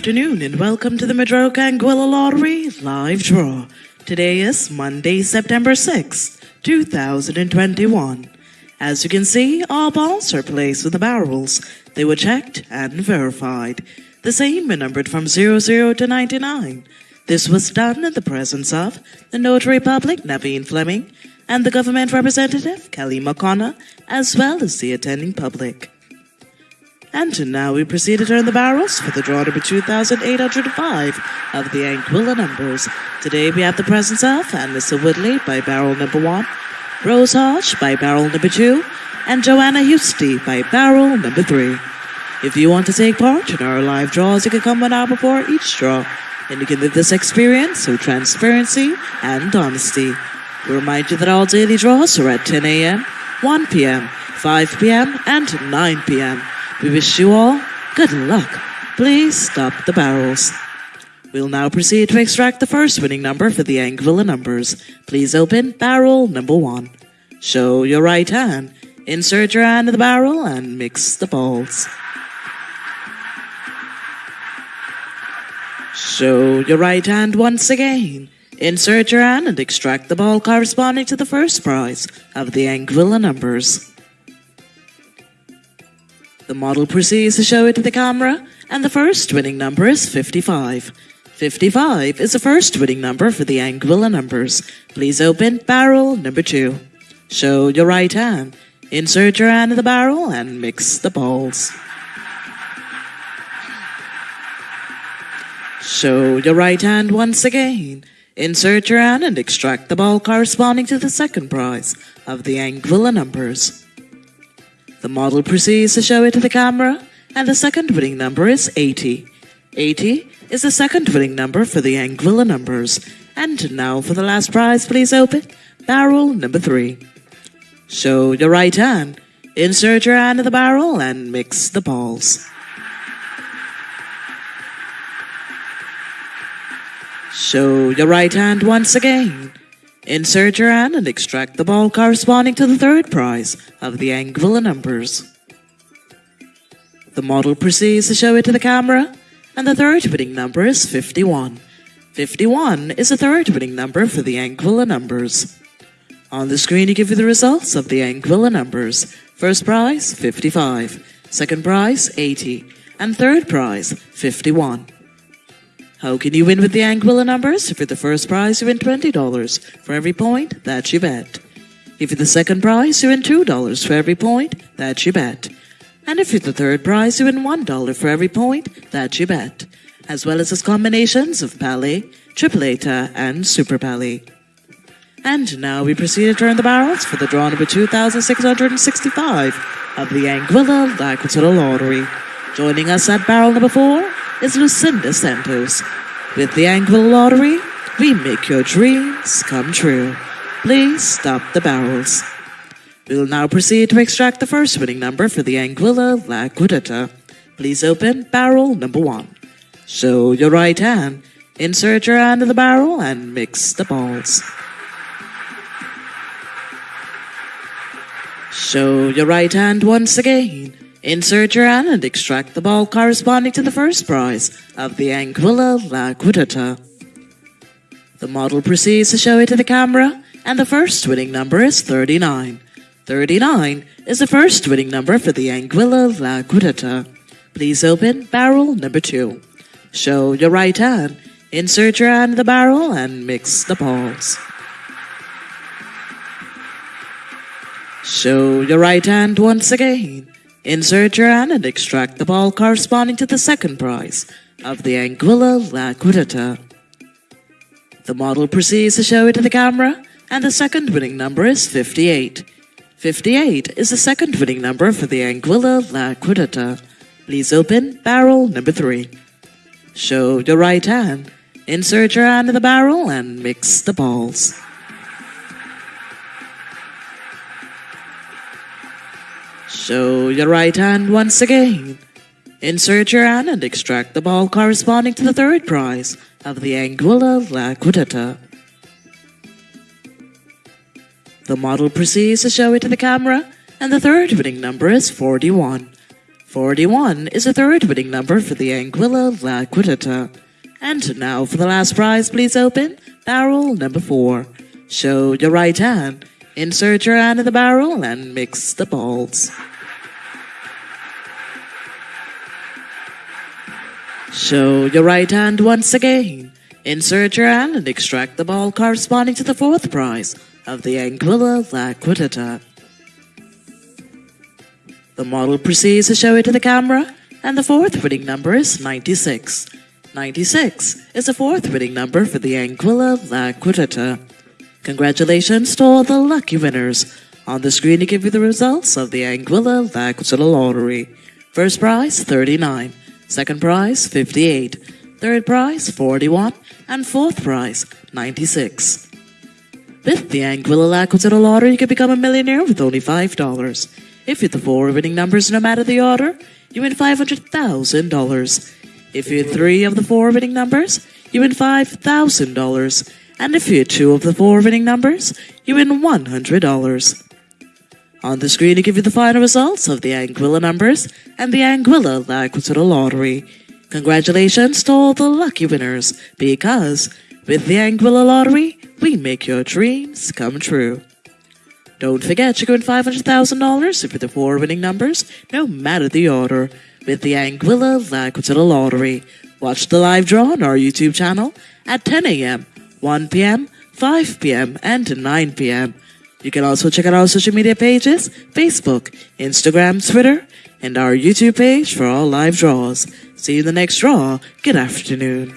afternoon and welcome to the Madroca Anguilla Lottery live draw. Today is Monday, September 6th, 2021. As you can see, all balls are placed with the barrels. They were checked and verified. The same were numbered from 00 to 99. This was done in the presence of the Notary Public, Naveen Fleming, and the government representative, Kelly McConnell, as well as the attending public. And now we proceed to turn the barrels for the draw number 2805 of the Anguilla numbers. Today we have the presence of Mr. Woodley by barrel number 1, Rose Hodge by barrel number 2, and Joanna Husty by barrel number 3. If you want to take part in our live draws, you can come one hour before each draw, and you can live this experience through transparency and honesty. We remind you that all daily draws are at 10 a.m., 1 p.m., 5 p.m., and 9 p.m. We wish you all good luck. Please stop the barrels. We'll now proceed to extract the first winning number for the Anguilla numbers. Please open barrel number one. Show your right hand. Insert your hand in the barrel and mix the balls. Show your right hand once again. Insert your hand and extract the ball corresponding to the first prize of the Anguilla numbers. The model proceeds to show it to the camera, and the first winning number is 55. 55 is the first winning number for the Anguilla numbers. Please open barrel number 2. Show your right hand. Insert your hand in the barrel and mix the balls. Show your right hand once again. Insert your hand and extract the ball corresponding to the second prize of the Anguilla numbers. The model proceeds to show it to the camera, and the second winning number is 80. 80 is the second winning number for the Anguilla numbers. And now for the last prize, please open barrel number 3. Show your right hand. Insert your hand in the barrel and mix the balls. Show your right hand once again. Insert your hand and extract the ball corresponding to the third prize of the Anguilla numbers. The model proceeds to show it to the camera, and the third winning number is 51. 51 is the third winning number for the Anguilla numbers. On the screen, you give you the results of the Anguilla numbers. First prize, 55. Second prize, 80. And third prize, 51. How can you win with the Anguilla numbers? If you're the first prize, you win $20 for every point that you bet. If you're the second prize, you win $2 for every point that you bet. And if you're the third prize, you win $1 for every point that you bet, as well as its combinations of Palé, Triple Eta, and Super Palé. And now we proceed to turn the barrels for the draw number 2665 of the Anguilla L'Aquila Lottery. Joining us at barrel number 4 is Lucinda Santos. With the Anguilla Lottery, we make your dreams come true. Please stop the barrels. We will now proceed to extract the first winning number for the Anguilla La Quidata. Please open barrel number one. Show your right hand. Insert your hand in the barrel and mix the balls. Show your right hand once again. Insert your hand and extract the ball corresponding to the first prize of the Anguilla La Quidata. The model proceeds to show it to the camera, and the first winning number is 39. 39 is the first winning number for the Anguilla La Quidata. Please open barrel number 2. Show your right hand, insert your hand in the barrel, and mix the balls. Show your right hand once again. Insert your hand and extract the ball corresponding to the second prize of the Anguilla La Quidata. The model proceeds to show it to the camera, and the second winning number is 58. 58 is the second winning number for the Anguilla La Quidata. Please open barrel number 3. Show your right hand. Insert your hand in the barrel and mix the balls. Show your right hand once again. Insert your hand and extract the ball corresponding to the third prize of the Anguilla La Quidata. The model proceeds to show it to the camera, and the third winning number is 41. 41 is the third winning number for the Anguilla La Quittata. And now for the last prize, please open barrel number 4. Show your right hand, insert your hand in the barrel, and mix the balls. Show your right hand once again. Insert your hand and extract the ball corresponding to the fourth prize of the Anguilla La Quittata. The model proceeds to show it to the camera, and the fourth winning number is 96. 96 is the fourth winning number for the Anguilla La Quittata. Congratulations to all the lucky winners. On the screen to give you the results of the Anguilla La Quittata lottery. First prize 39, second prize 58, third prize 41, and fourth prize 96. With the Anguilla La lottery, you can become a millionaire with only $5. If you hit the four winning numbers no matter the order, you win $500,000. If you hit three of the four winning numbers, you win $5,000. And if you hit two of the four winning numbers, you win $100. On the screen to give you the final results of the Anguilla numbers and the Anguilla La Quittata lottery. Congratulations to all the lucky winners, because with the Anguilla lottery, we make your dreams come true. Don't forget can win $500,000 if you're the four winning numbers, no matter the order, with the Anguilla La Quittata lottery. Watch the live draw on our YouTube channel at 10 a.m., 1 p.m., 5 p.m., and 9 p.m. You can also check out our social media pages Facebook, Instagram, Twitter, and our YouTube page for all live draws. See you in the next draw. Good afternoon.